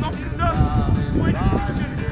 fucking done.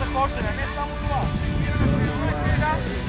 Supposed to say. It's a formal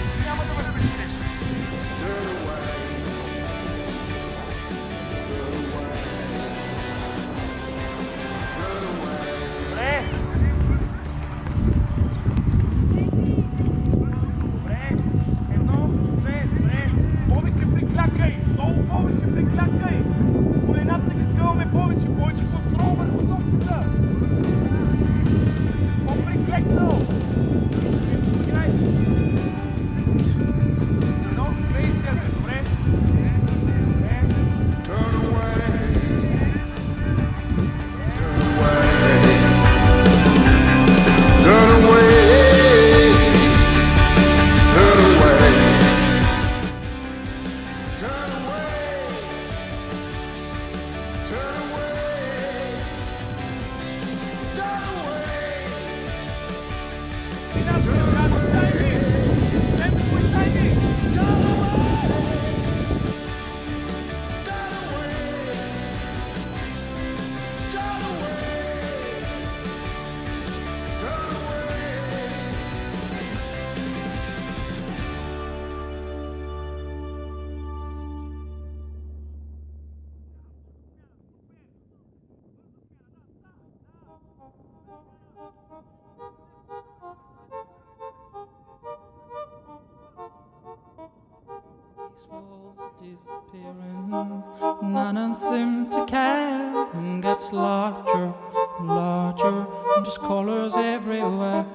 Disappearing, none seem to care, and gets larger and larger, and just colors everywhere.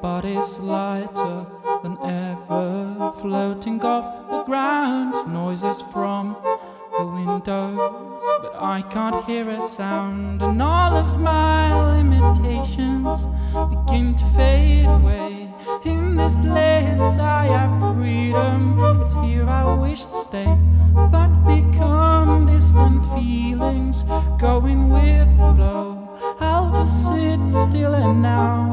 Bodies lighter than ever, floating off the ground. Noises from the windows, but I can't hear a sound, and all of my limitations begin to fade away. In this place, I have freedom. It's here I wish to stay. Thought become distant feelings, going with the flow. I'll just sit still and now